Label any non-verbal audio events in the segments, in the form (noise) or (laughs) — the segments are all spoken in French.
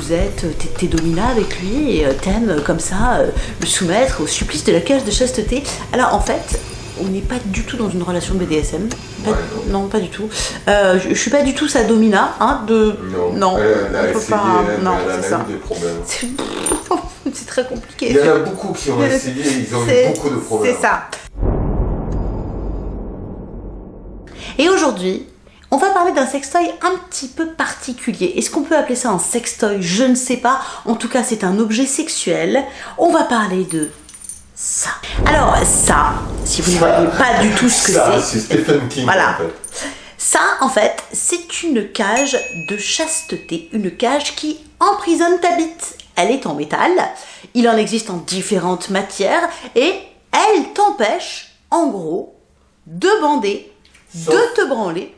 vous êtes, t'es- domina avec lui et euh, t'aimes euh, comme ça euh, le soumettre au supplice de la cage de chasteté. Alors en fait, on n'est pas du tout dans une relation BDSM. Pas- Ouais, non. pas du tout. Euh, je, je suis pas du tout sa domina, hein, de... Non, Non, elle, a essayé, pas, elle, non, elle a ça. eu des problèmes. (laughs) C'est très compliqué. Il y en a beaucoup qui ont essayé, ils ont eu beaucoup de problèmes. C'est ça. Et aujourd'hui, on va parler d'un sextoy un petit peu particulier. Est-ce qu'on peut appeler ça un sextoy? Je ne sais pas. En tout cas, c'est un objet sexuel. On va parler de ça. Alors, ça, si vous ne voyez pas du tout ce que Ça, c'est, c'est Stephen King Voilà. en fait. ça, en fait, c'est une cage de chasteté, une cage qui emprisonne ta bite. Elle est en métal, il en existe en différentes matières et elle t'empêche, en gros, de bander, Sauf- de te branler,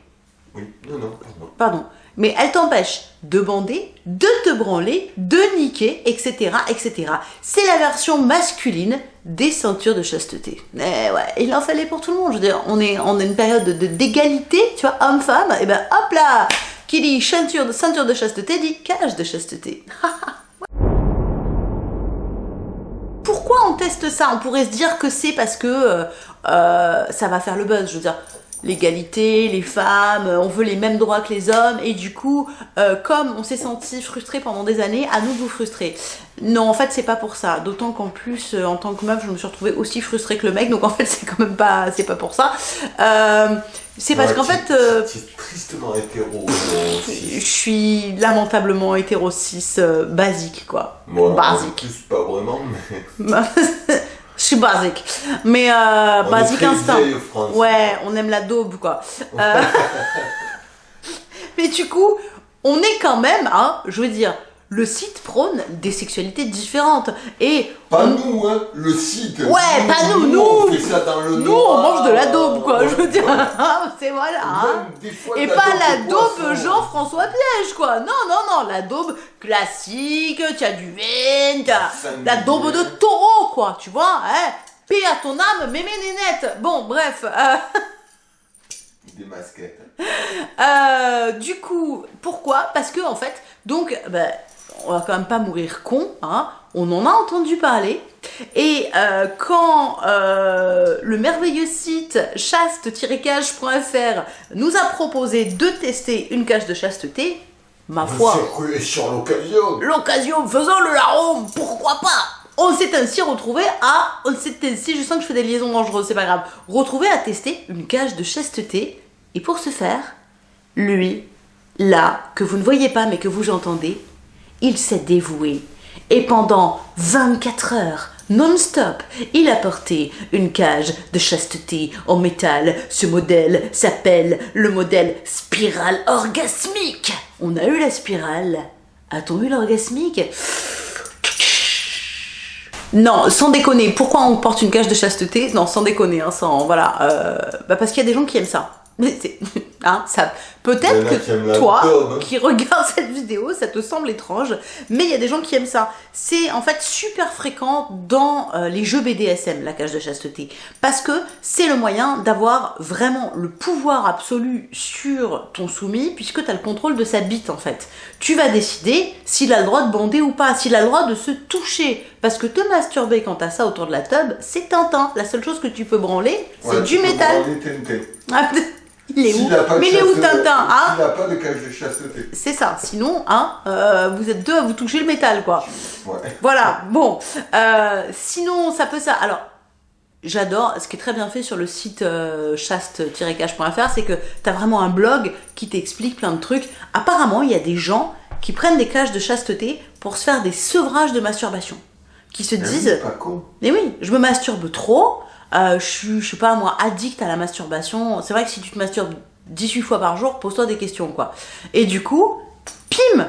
Oui, non, non, pardon. pardon, mais elle t'empêche de bander, de te branler, de niquer, etc., etc. C'est la version masculine des ceintures de chasteté. Eh ouais, il en fallait pour tout le monde. Je veux dire, on est a une période de d'égalité, tu vois, homme-femme. Et ben hop là, qui dit ceinture de ceinture de chasteté dit cage de chasteté. (laughs) Pourquoi on teste ça? On pourrait se dire que c'est parce que euh, euh, ça va faire le buzz. Je veux dire, l'égalité, les femmes, euh, on veut les mêmes droits que les hommes, et du coup, euh, comme on s'est senti frustré pendant des années, à nous de vous frustrer. Non, en fait, c'est pas pour ça. D'autant qu'en plus, euh, en tant que meuf, je me suis retrouvée aussi frustrée que le mec, donc en fait, (laughs) c'est quand même pas, c'est pas pour ça. Euh, c'est parce Ouais, qu'en fait, Tu es tristement hétéro. je suis lamentablement hétéro cis basique, quoi. Moi, en Basique. plus, pas vraiment, mais. (laughs) je suis basique. Mais euh, basique France. Ouais, on aime la daube, quoi. (laughs) Euh, (laughs) Mais du coup, on est quand même, hein, je veux dire, le site prône des sexualités différentes. Et Pas on- nous, hein, le site. Ouais, pas nous, nous. On fait ça dans le nous, on mange de la daube, quoi. Je veux dire, (laughs) c'est voilà. hein. Et pas la daube. Jean-François Piège, quoi. Non, non, non, la daube classique, tu as du vin, la daube de taureau, quoi, tu vois, hein. Paix à ton âme, mémé nénette. Bon, bref. euh, Des masquettes. (laughs) Euh, du coup, pourquoi? Parce que en fait, donc, ben, on va quand même pas mourir con, hein. On en a entendu parler. Et euh, quand euh, le merveilleux site chaste-cage.fr nous a proposé de tester une cage de chasteté, ma foi, rué sur l'occasion. l'occasion faisant le larron, pourquoi pas? On s'est ainsi retrouvé à, on s'est ainsi, je sens que je fais des liaisons dangereuses, c'est pas grave, retrouvé à tester une cage de chasteté, et pour ce faire, lui, là, que vous ne voyez pas mais que vous entendez, il s'est dévoué, et pendant 24 heures, non-stop, il a porté une cage de chasteté en métal. Ce modèle s'appelle le modèle spirale orgasmique. On a eu la spirale. A-t-on eu l'orgasmique? Non, sans déconner. Pourquoi on porte une cage de chasteté? Non, sans déconner, hein, sans voilà. euh, bah parce qu'il y a des gens qui aiment ça. Mais c'est, (laughs) hein, ça. Peut-être que toi, daube. qui regardes (laughs) cette vidéo, ça te semble étrange, mais il y a des gens qui aiment ça. C'est en fait super fréquent dans euh, les jeux BDSM, la cage de chasteté, parce que c'est le moyen d'avoir vraiment le pouvoir absolu sur ton soumis, puisque tu as le contrôle de sa bite en fait. Tu vas décider s'il a le droit de bander ou pas, s'il a le droit de se toucher, parce que te masturber quand t'as ça autour de la tub, c'est Tintin. La seule chose que tu peux branler, c'est Ouais, du métal. (laughs) Il est où Mais il est où Tintin hein S'il n'a pas de cage de chasteté. C'est ça. Sinon, hein, euh, vous êtes deux à vous toucher le métal, quoi. Ouais. Voilà. Bon. Euh, sinon, ça peut ça. Alors, j'adore. Ce qui est très bien fait sur le site euh, chaste-cage.fr, c'est que t'as vraiment un blog qui t'explique plein de trucs. Apparemment, il y a des gens qui prennent des cages de chasteté pour se faire des sevrages de masturbation, qui se Ah oui, disent Pas con. mais oui, je me masturbe trop, euh, je suis, pas moi, addict à la masturbation. C'est vrai que si tu te masturbes 18 fois par jour, pose-toi des questions, quoi. Et du coup, pim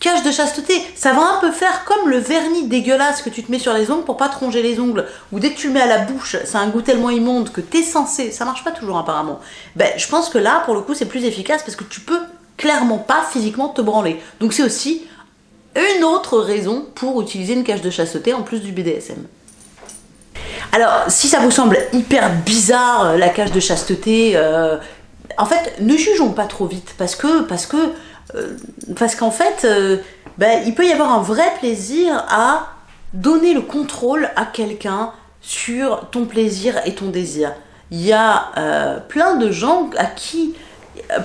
Cage de chasteté, ça va un peu faire comme le vernis dégueulasse que tu te mets sur les ongles pour pas te ronger les ongles, ou dès que tu le mets à la bouche, c'est un goût tellement immonde que t'es censé, ça marche pas toujours apparemment. Ben, je pense que là, pour le coup, c'est plus efficace parce que tu peux clairement pas physiquement te branler. Donc c'est aussi une autre raison pour utiliser une cage de chasteté en plus du BDSM. Alors, si ça vous semble hyper bizarre, euh, la cage de chasteté, euh, en fait, ne jugeons pas trop vite, parce que, parce que, euh, parce qu'en fait, euh, ben, il peut y avoir un vrai plaisir à donner le contrôle à quelqu'un sur ton plaisir et ton désir. Il y a plein de gens à qui,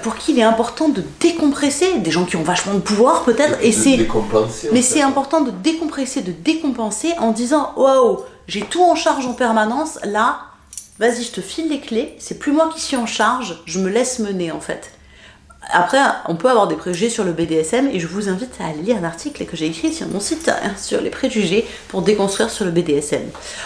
pour qui il est important de décompresser, des gens qui ont vachement de pouvoir peut-être, et De c'est mais c'est important de décompresser, de décompenser en disant waouh, j'ai tout en charge en permanence. Là, vas-y, je te file les clés. C'est plus moi qui suis en charge. Je me laisse mener en fait. Après, on peut avoir des préjugés sur le BDSM et je vous invite à lire un article que j'ai écrit sur mon site hein, sur les préjugés pour déconstruire sur le BDSM.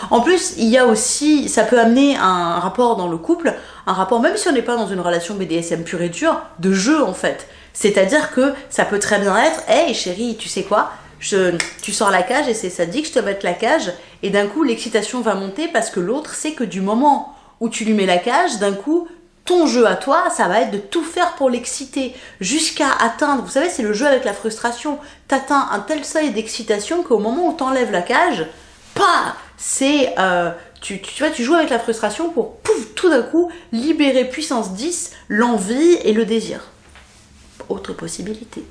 En plus, il y a aussi, ça peut amener un rapport dans le couple, un rapport, même si on n'est pas dans une relation BDSM pure et dure, de jeu en fait. C'est-à-dire que ça peut très bien être, hey chérie, tu sais quoi? Je, tu sors la cage et c'est ça dit que je te mette la cage et d'un coup l'excitation va monter parce que l'autre sait que du moment où tu lui mets la cage, d'un coup ton jeu à toi, ça va être de tout faire pour l'exciter jusqu'à atteindre, vous savez, c'est le jeu avec la frustration. T'atteins un tel seuil d'excitation qu'au moment où t'enlèves la cage, pas, c'est, euh, tu, vois, tu joues avec la frustration pour, pouf, tout d'un coup, libérer puissance 10, l'envie et le désir. Autre possibilité.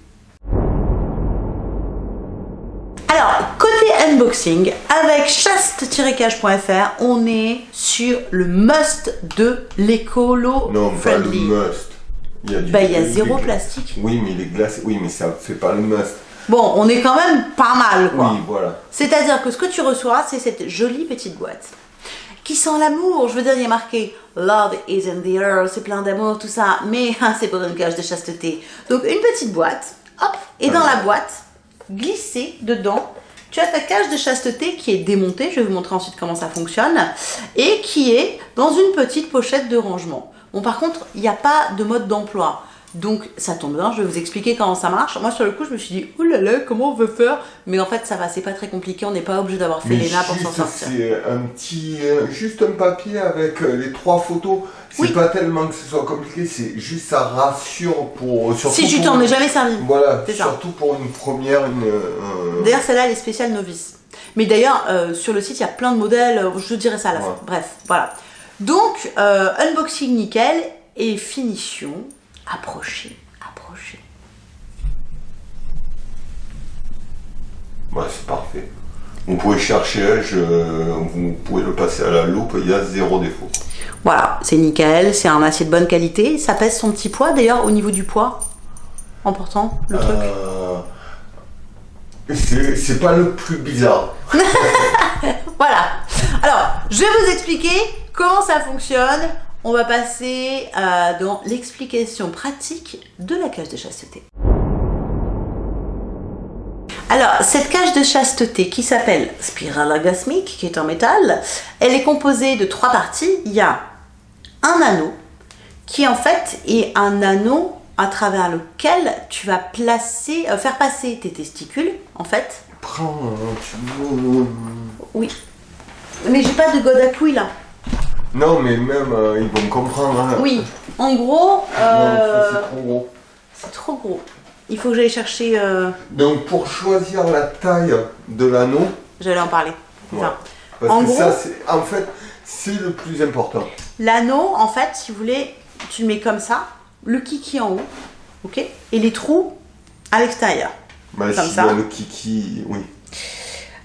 Unboxing, avec chaste-cage.fr, on est sur le must de l'écolo Non, pas le friendly. must. Il y a, du- Bah, il y a zéro plastique. Oui, mais les glaces, oui, mais ça fait pas le must. Bon, on est quand même pas mal, quoi. Oui, voilà. C'est-à-dire que ce que tu reçois, c'est cette jolie petite boîte qui sent l'amour. Je veux dire, il y a marqué Love is in the air, c'est plein d'amour, tout ça, mais (laughs) ah, c'est pour une cage de chasteté. Donc, une petite boîte, hop, et dans la boîte, glissée dedans, tu as ta cage de chasteté qui est démontée. Je vais vous montrer ensuite comment ça fonctionne et qui est dans une petite pochette de rangement. Bon, par contre, il n'y a pas de mode d'emploi. Donc ça tombe bien, je vais vous expliquer comment ça marche. Moi sur le coup je me suis dit, oh là là, comment on veut faire? Mais en fait ça va, c'est pas très compliqué, on n'est pas obligé d'avoir fait nappes pour s'en sortir. c'est un petit, euh, juste un papier avec euh, les trois photos. C'est Oui. pas tellement que ce soit compliqué, c'est juste ça rassure pour. Surtout Si tu t'en es jamais servi. Voilà, ça. surtout pour une première, une. euh, D'ailleurs celle-là elle est spéciale novice. Mais d'ailleurs euh, sur le site il y a plein de modèles, euh, je dirais ça à la Ouais. fin. Bref, voilà. Donc euh, unboxing nickel et finition approchez, approchez. Ouais, c'est parfait. Vous pouvez chercher, je, vous pouvez le passer à la loupe, il y a zéro défaut. Voilà, c'est nickel, c'est un acier de bonne qualité, ça pèse son petit poids d'ailleurs au niveau du poids. Important le truc? Euh, c'est c'est pas le plus bizarre. (laughs) Voilà. Alors, je vais vous expliquer comment ça fonctionne. On va passer euh, dans l'explication pratique de la cage de chasteté. Alors, cette cage de chasteté qui s'appelle Spirale Orgasmique, qui est en métal, elle est composée de trois parties. Il y a un anneau, qui en fait est un anneau à travers lequel tu vas placer, euh, faire passer tes testicules, en fait. Prends. Oui. Mais j'ai pas de god à couilles là. Non, mais même, euh, ils vont comprendre. hein. Oui, en gros, Non, euh, c'est trop gros. c'est trop gros. Il faut que j'aille chercher. euh, Donc, pour choisir la taille de l'anneau, J'allais en parler. Ouais. Enfin, parce En que gros- ça, en fait, c'est le plus important. L'anneau, en fait, si vous voulez, tu le mets comme ça, le kiki en haut, ok Et les trous à l'extérieur. Bah, Comme ça. y a le kiki, oui.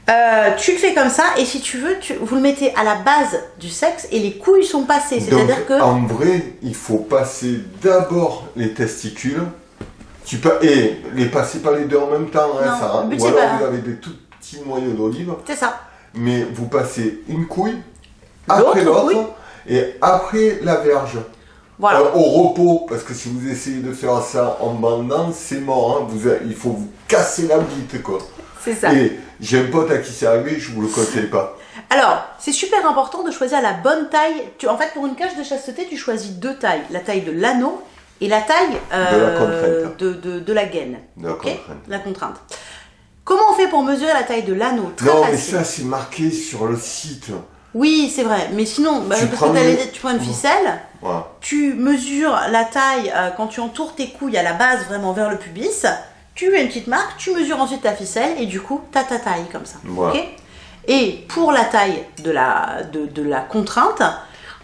Euh, tu le fais comme ça, et si tu veux, tu, vous le mettez à la base du sexe et les couilles sont passées. C'est-à-dire que. en vrai, il faut passer d'abord les testicules. Tu peux, et les passer pas les deux en même temps, hein, Non, ça, but, ou alors pas- vous avez des tout petits noyaux d'olive, C'est ça. mais vous passez une couille, après l'autre, et après la verge. Voilà. Euh, au repos, parce que si vous essayez de faire ça en bandant, c'est mort, hein, vous, il faut vous casser la bite, quoi. C'est ça. Et j'ai un pote à qui c'est arrivé, je vous le conseille pas. Alors, c'est super important de choisir la bonne taille. Tu, en fait, pour une cage de chasteté, tu choisis deux tailles. La taille de l'anneau et la taille euh, De la contrainte. de, de- de la gaine. De la contrainte. La contrainte. Comment on fait pour mesurer la taille de l'anneau? Non, mais ça, c'est marqué sur le site. Oui, c'est vrai. Mais sinon, bah, Tu parce prends que t'allais le- dire, tu prends une ficelle, tu mesures la taille euh, quand tu entoures tes couilles à la base, vraiment vers le pubis. Tu as une petite marque, tu mesures ensuite ta ficelle et du coup, tu as ta taille comme ça. Voilà. et pour la taille de la, de, de la contrainte,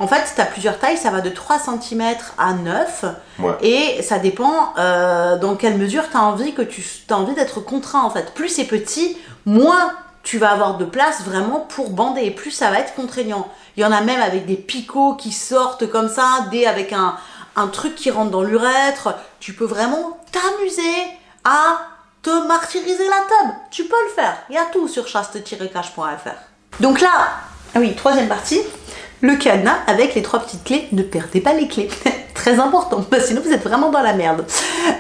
En fait, tu as plusieurs tailles, ça va de 3 cm à 9. Ouais. Et ça dépend euh, dans quelle mesure tu as envie que tu as envie d'être contraint en fait. Plus c'est petit, moins tu vas avoir de place vraiment pour bander et plus ça va être contraignant. Il y en a même avec des picots qui sortent comme ça, des avec un, un truc qui rentre dans l'urètre. Tu peux vraiment t'amuser à te martyriser la table. Tu peux le faire. Il y a tout sur chaste-cache.fr. Donc là, ah oui, troisième partie, le cadenas avec les trois petites clés. Ne perdez pas les clés. (laughs) Très important, parce que sinon vous êtes vraiment dans la merde.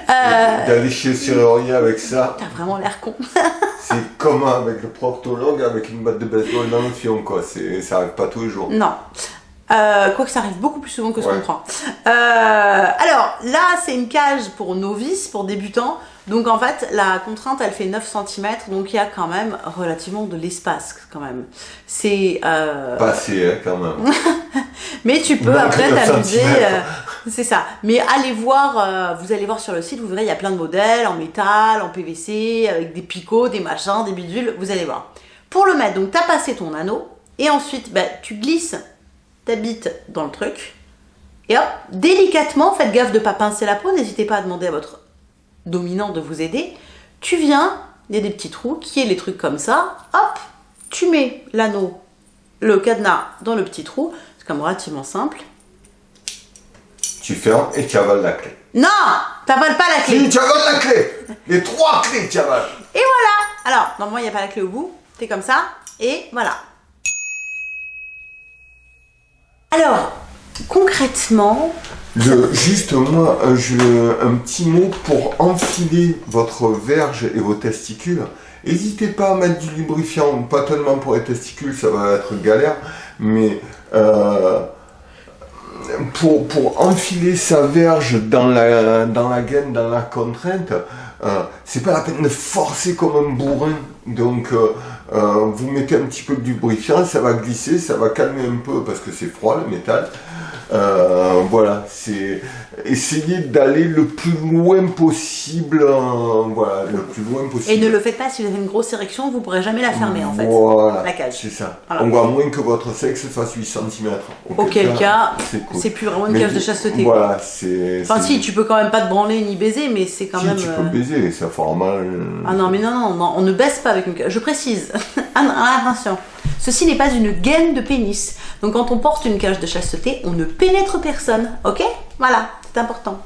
Euh, D'aller chez le serrurier avec ça, T'as vraiment l'air con. (laughs) c'est comme avec le proctologue avec une batte de baseball dans le fion, quoi. C'est, ça arrive pas tous les jours. Non. Euh, Quoique ça arrive beaucoup plus souvent que ce Ouais. qu'on croit. Euh, alors là, c'est une cage pour novices, pour débutants. Donc en fait, la contrainte, elle fait 9 cm, donc il y a quand même relativement de l'espace quand même. C'est... euh, Passé, hein, quand même. (laughs) Mais tu peux après (laughs) t'amuser. euh, c'est ça. Mais allez voir, euh, vous allez voir sur le site, vous verrez, il y a plein de modèles en métal, en PVC, avec des picots, des machins, des bidules, vous allez voir. Pour le mettre, donc tu as passé ton anneau, et ensuite bah, tu glisses ta bite dans le truc, et hop, délicatement, faites gaffe de pas pincer la peau, n'hésitez pas à demander à votre dominant de vous aider. Tu viens, il y a des petits trous, qui est les trucs comme ça, hop, tu mets l'anneau, le cadenas dans le petit trou, c'est comme relativement simple. Tu fermes et tu avales la clé. Non T'avales pas la clé Si, tu avales la clé Les trois clés, tu avales Et voilà Alors, normalement, il n'y a pas la clé au bout. T'es comme ça. Et voilà. Alors, concrètement, juste moi, un, je- un petit mot pour enfiler votre verge et vos testicules. N'hésitez pas à mettre du lubrifiant, pas tellement pour les testicules, ça va être galère, mais euh, pour, pour enfiler sa verge dans la, dans la gaine, dans la contrainte, euh, c'est pas la peine de forcer comme un bourrin. Donc, euh, euh, vous mettez un petit peu de lubrifiant, ça va glisser, ça va calmer un peu parce que c'est froid le métal. Euh, voilà, c'est essayer d'aller le plus loin possible, euh, voilà, le plus loin possible. et ne le faites pas si vous avez une grosse érection, vous pourrez jamais la fermer en fait. Voilà, la cage. c'est ça. Voilà. On voit moins que votre sexe fasse 8 cm. Auquel cas, c'est cool. C'est plus vraiment une Mais cage de chasteté. Voilà, c'est. Enfin, si, tu peux quand même pas te branler ni baiser, mais c'est quand si, même. tu euh, peux baiser, ça fera mal. Ah non, mais non, non, non, on ne baisse pas avec une cage. Je précise. (laughs) Ah non, Attention. Ceci n'est pas une gaine de pénis. Donc quand on porte une cage de chasteté, on ne pénètre personne. Ok? Voilà, c'est important.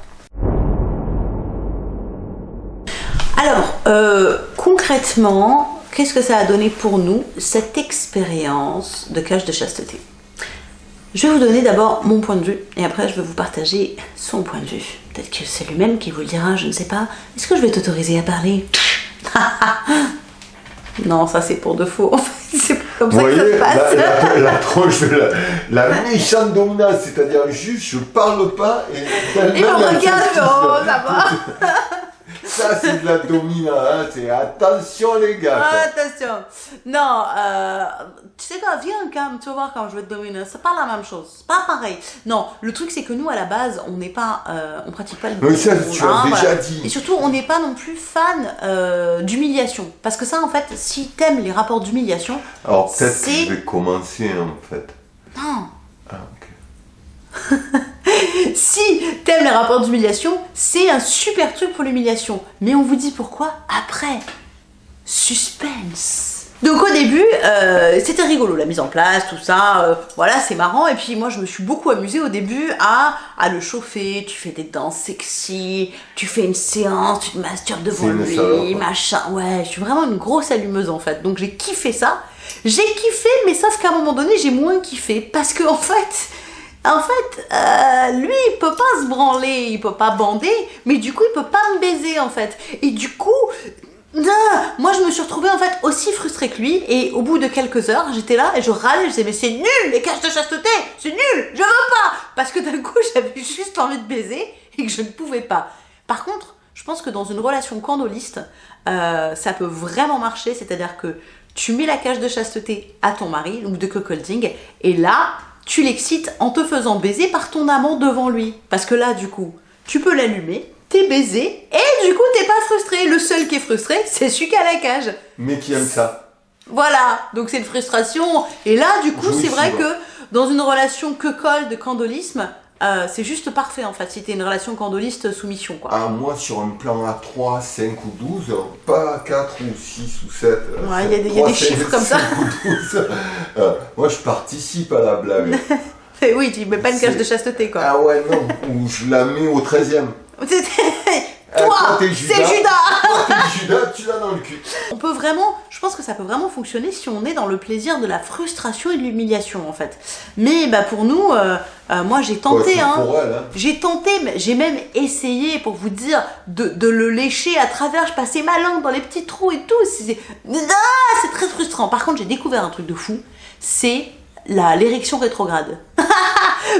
Alors, euh, concrètement, qu'est-ce que ça a donné pour nous, cette expérience de cage de chasteté? Je vais vous donner d'abord mon point de vue et après je vais vous partager son point de vue. Peut-être que c'est lui-même qui vous le dira, je ne sais pas. Est-ce que je vais t'autoriser à parler? (laughs) Non, ça c'est pour de faux. En fait, (laughs) c'est comme Vous ça que ça voyez, se passe. la, la, de la, la c'est-à-dire juste je parle pas et Et on regarde, oh, ça va. (laughs) Ça, c'est de la dominante, hein, c'est attention les gars. quoi. Attention. Non, euh, tu sais quoi, viens quand même, tu vas voir quand je vais te dominer. C'est pas la même chose, c'est pas pareil. Non, le truc c'est que nous à la base, on n'est pas, euh, on pratique pas le Mais ça, tu as hein, déjà voilà. dit. Et surtout, on n'est pas non plus fan euh, d'humiliation. Parce que ça, en fait, si t'aimes les rapports d'humiliation, Alors peut-être que je vais commencer en fait. non. Ah, ok. (laughs) Si t'aimes les rapports d'humiliation, c'est un super truc pour l'humiliation. Mais on vous dit pourquoi après. Suspense. Donc au début, euh, c'était rigolo la mise en place, tout ça, euh, voilà, c'est marrant. Et puis moi, je me suis beaucoup amusée au début à, à le chauffer. Tu fais des danses sexy, tu fais une séance, tu te masturbes devant lui, salope. machin. Ouais, je suis vraiment une grosse allumeuse en fait. Donc j'ai kiffé ça. J'ai kiffé, mais sauf qu'à un moment donné, j'ai moins kiffé parce que en fait, en fait, euh, lui, il peut pas se branler, il peut pas bander, mais du coup, il peut pas me baiser en fait. Et du coup, moi, je me suis retrouvée en fait aussi frustrée que lui. Et au bout de quelques heures, j'étais là et je râlais, je disais mais c'est nul les caches de chasteté, c'est nul, je veux pas, parce que d'un coup, (laughs) j'avais juste envie de baiser et que je ne pouvais pas. Par contre, je pense que dans une relation candoliste, euh, ça peut vraiment marcher, c'est-à-dire que tu mets la cage de chasteté à ton mari, ou de cuckolding, et là, tu l'excites en te faisant baiser par ton amant devant lui. Parce que là, du coup, tu peux l'allumer, t'es baisé, et du coup, t'es pas frustré. Le seul qui est frustré, (laughs) c'est celui qui a la cage. Mais qui aime ça Voilà, donc c'est une frustration. Et là, du coup, c'est vrai que dans une relation que colle de candolisme, euh, c'est juste parfait en fait, si t'es une relation candoliste soumission quoi. Ah, moi, sur un plan à 3, 5 ou 12, pas 4 ou 6 ou 7. Ouais, il y a des- il y a des chiffres comme ça. Ou 12, euh, moi, je participe à la blague. (laughs) Et oui, tu mets pas une cage de chasteté quoi. ah ouais, non, ou je la mets au 13ème. (laughs) Toi, toi, c'est Judas. Judas Toi, Judas, tu l'as dans le cul. On peut vraiment, pense que ça peut vraiment fonctionner si on est dans le plaisir de la frustration et de l'humiliation en fait. Mais bah pour nous, euh, euh, moi j'ai tenté hein. hein. J'ai tenté, j'ai même essayé pour vous dire de, de le lécher à travers. Je passais ma langue dans les petits trous et tout. C'est Ah, très frustrant. Par contre, j'ai découvert un truc de fou. C'est l'érection rétrograde. (laughs)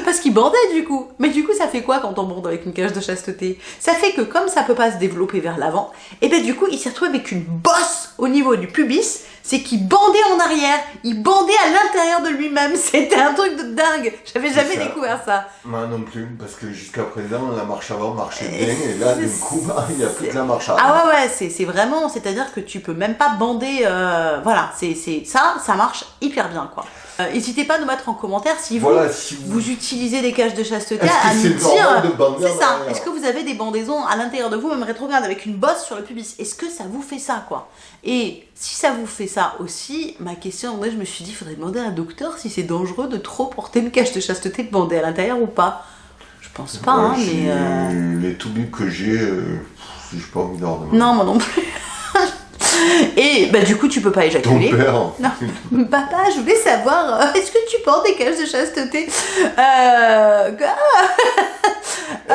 Parce qu'il bandait du coup. Mais du coup, ça fait quoi quand on bande avec une cage de chasteté? Ça fait que comme ça peut pas se développer vers l'avant, et ben du coup, il s'est retrouvé avec une bosse au niveau du pubis. C'est qu'il bandait en arrière, il bandait à l'intérieur de lui-même. (laughs) C'était un truc de dingue. J'avais jamais ça. découvert ça. Moi non plus, parce que jusqu'à présent, la marche avant marchait bien, et là, du coup, (laughs) il n'y a plus que la marche avant. Ah ouais ouais, c'est c'est vraiment, c'est-à-dire que tu peux même pas bander, euh, voilà, c'est ça, ça marche hyper bien quoi. Euh, N'hésitez pas à nous mettre en commentaire si vous Voilà, si vous... vous utilisez des cages de chasteté à dire. de bander C'est ça. Est-ce que vous avez des bandaisons à l'intérieur de vous, même rétrograde, avec une bosse sur le pubis? Est-ce que ça vous fait ça quoi? Et si ça vous fait ça aussi, ma question, moi je me suis dit, il faudrait demander à un docteur si c'est dangereux de trop porter une cage de chasteté bandée à l'intérieur ou pas. Je pense pas, hein, mais. euh, Les toubibs que j'ai, euh, j'ai pas envie d'en. Non, moi non plus. (laughs) (laughs) Et bah du coup, tu peux pas Ton éjaculer. père, Non. (laughs) Papa, je voulais savoir, euh, est-ce que tu portes des cages de chasteté? Euh, (laughs) Euh.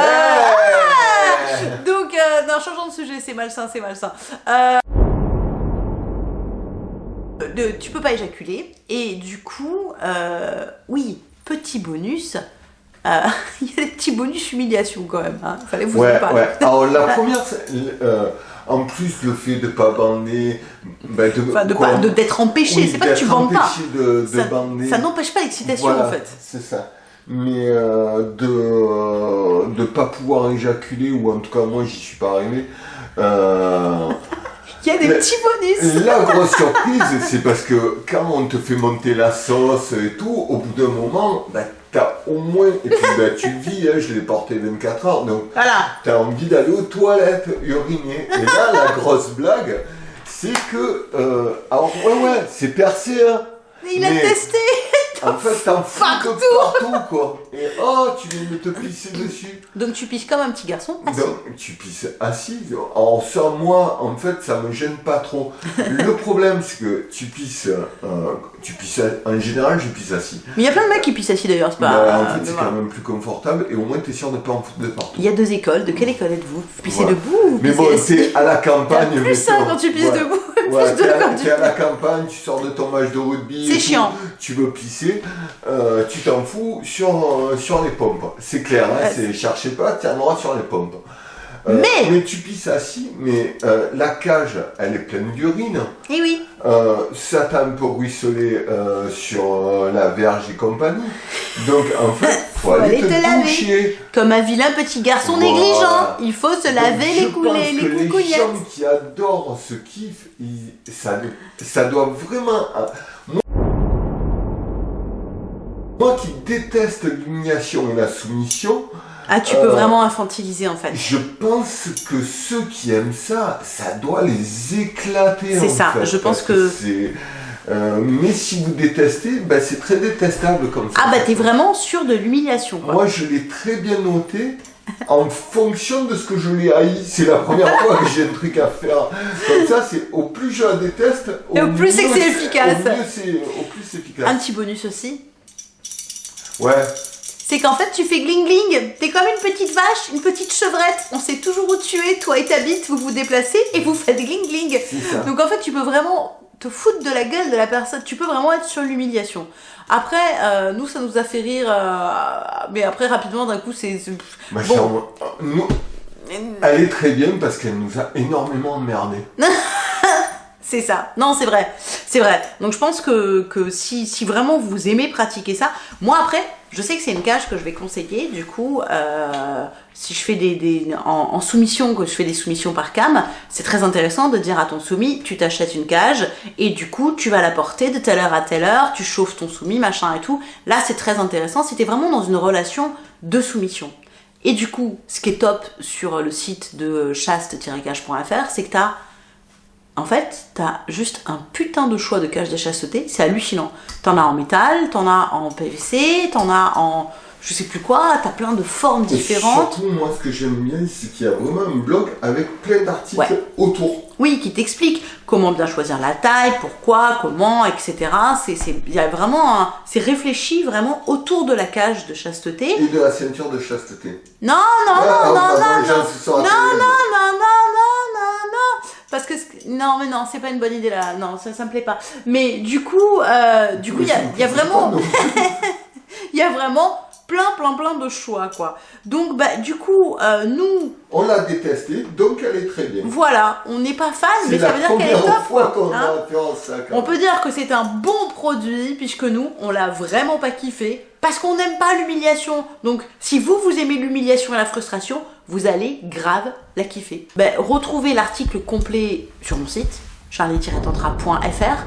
Donc, euh, non, changeons de sujet, c'est malsain, c'est malsain. Euh, tu peux pas éjaculer, et du coup, euh, oui, petit bonus, euh, il y a des petits bonus humiliation quand même, hein, fallait vous en Ouais, parler. ouais. Alors la première, euh, en plus le fait de pas bander, bah, de, Enfin, de de- d'être empêché, oui, c'est pas que tu bandes pas. de, Ça, n'empêche pas l'excitation Voilà, en fait. C'est ça. Mais euh, de de pas pouvoir éjaculer ou en tout cas moi j'y suis pas arrivé. Euh, Il y a des petits bonus. La (laughs) grosse surprise, c'est parce que quand on te fait monter la sauce et tout, au bout d'un moment, bah, t'as au moins, et puis bah, tu (laughs) vis, hein, je l'ai porté 24 heures, donc Voilà. t'as envie d'aller aux toilettes, uriner. Et là, (laughs) la grosse blague, c'est que, euh, alors ouais, ouais, c'est percé, hein. Mais il a testé. En fait, t'en fous de partout, quoi. Et oh, tu viens de te pisser dessus. Donc tu pisses comme un petit garçon. assis. Donc, tu pisses assis. En ça, moi, en fait, ça me gêne pas trop. Le problème, c'est que tu pisses, euh, tu pisses, en général, je pisse assis. Mais il y a plein de mecs qui pissent assis d'ailleurs, c'est pas. Bah, en fait, c'est quand même plus confortable et au moins, t'es sûr de pas en foutre de partout. Il y a deux écoles. De quelle école êtes-vous? Vous pissez Voilà. debout ou vous Mais bon, t'es à la campagne. T'as plus mais ça bon, quand tu pisses ouais. debout. (laughs) Ouais, t'es à, tu t'es à la campagne, tu sors de ton match de rugby. C'est chiant. Tu veux pisser, euh, tu t'en fous sur, euh, sur les pompes. C'est clair, hein, Ouais. c'est cherchez pas, tu en auras sur les pompes. Euh, Mais- mais tu pisses assis, mais euh, la cage, elle est pleine d'urine. Eh oui. Euh, ça t'a un peu ruisselé sur euh, la verge et compagnie. Donc en fait, (laughs) faut, Faut aller, aller te, laver. Comme un vilain petit garçon Voilà. négligent. Il faut se laver Donc, les je coulées, pense les que Les gens qui adorent ce kiff, ils- ça, ça doit vraiment. Moi, moi qui déteste l'humiliation et la soumission, Ah, tu peux Euh, vraiment infantiliser en fait. je pense que ceux qui aiment ça, ça doit les éclater. C'est ça, fait, je pense que- euh, mais si vous détestez, ben, c'est très détestable comme ça. Ah bah t'es vraiment sûr de l'humiliation. Moi, je l'ai très bien noté en fonction de ce que je l'ai haï. C'est la première fois que j'ai un truc à faire. Comme ça, c'est au plus je la déteste, Et au plus c'est efficace. Au, mieux c'est, au plus c'est efficace. Un petit bonus aussi. Ouais, C'est qu'en fait tu fais gling gling. T'es comme une petite vache, une petite chevrette. On sait toujours où tu es, toi et ta bite, vous vous déplacez et vous faites gling gling. Donc en fait, tu peux vraiment te foutre de la gueule de la personne. Tu peux vraiment être sur l'humiliation. Après, euh, nous, ça nous a fait rire, euh, mais après, rapidement, d'un coup, c'est. Ma Bon. chère, nous, elle est très bien parce qu'elle nous a énormément emmerdés. (laughs) C'est ça. Non, c'est vrai. C'est vrai. Donc je pense que, que si, si vraiment vous aimez pratiquer ça, moi après, je sais que c'est une cage que je vais conseiller. Du coup, euh, si je fais des, des en, soumission, que je fais des soumissions par cam, c'est très intéressant de dire à ton soumis, tu t'achètes une cage et du coup, tu vas la porter de telle heure à telle heure, tu chauffes ton soumis, machin et tout. Là, c'est très intéressant si t'es vraiment dans une relation de soumission. Et du coup, ce qui est top sur le site de chaste-cage.fr, c'est que t'as en fait, t'as juste un putain de choix de cages de chasteté, c'est hallucinant. T'en as en métal, t'en as en PVC, t'en as en je sais plus quoi, t'as plein de formes Et différentes. surtout, moi, ce que j'aime bien, c'est qu'il y a vraiment un blog avec plein d'articles Ouais. autour. Oui, qui t'explique comment bien choisir la taille, pourquoi, comment, etc. C'est, y a vraiment c'est réfléchi vraiment autour de la cage de chasteté. Et de la ceinture de chasteté. Non, non, non, non, non, non. sont Non, rappelés. non, non, non, non, non, non. Parce que, non, mais non, c'est pas une bonne idée là. Non, ça, ça me plaît pas. Mais du coup, euh, du coup, il y y a vraiment, (laughs) il y a vraiment plein, plein, plein de choix, quoi. Donc, bah, du coup, euh, nous, On l'a détestée, donc elle est très bien. voilà, on n'est pas fan, mais ça veut dire qu'elle est top, fois qu'on hein. a ça. On peut dire que c'est un bon produit puisque nous, on l'a vraiment pas kiffé parce qu'on n'aime pas l'humiliation. Donc, si vous, vous aimez l'humiliation et la frustration, vous allez grave la kiffer. Ben, retrouvez l'article complet sur mon site charlie-tantra.fr.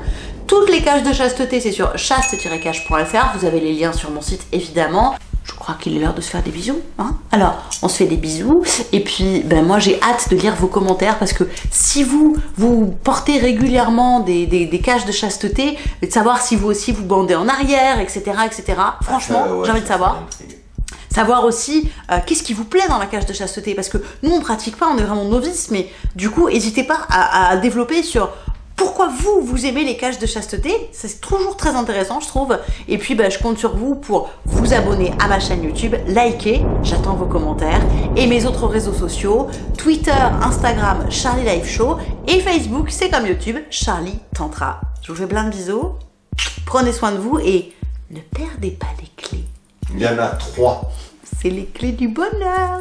Toutes les cages de chasteté, c'est sur chaste-cage.fr. Vous avez les liens sur mon site, évidemment. Je crois qu'il est l'heure de se faire des bisous. Hein Alors, on se fait des bisous. Et puis, ben moi, j'ai hâte de lire vos commentaires parce que si vous, vous portez régulièrement des, des, des cages de chasteté, et de savoir si vous aussi vous bandez en arrière, etc., etc. Franchement, Euh, ouais, j'ai envie de savoir. Savoir aussi euh, qu'est-ce qui vous plaît dans la cage de chasteté parce que nous on pratique pas, on est vraiment novices, mais du coup n'hésitez pas à, développer sur pourquoi vous vous aimez les cages de chasteté, c'est toujours très intéressant je trouve. Et puis bah, je compte sur vous pour vous abonner à ma chaîne YouTube, liker, j'attends vos commentaires et mes autres réseaux sociaux, Twitter, Instagram, Charlie Live Show et Facebook, c'est comme YouTube, Charlie Tantra. Je vous fais plein de bisous, prenez soin de vous et ne perdez pas les clés. Il y en a trois. C'est les clés du bonheur.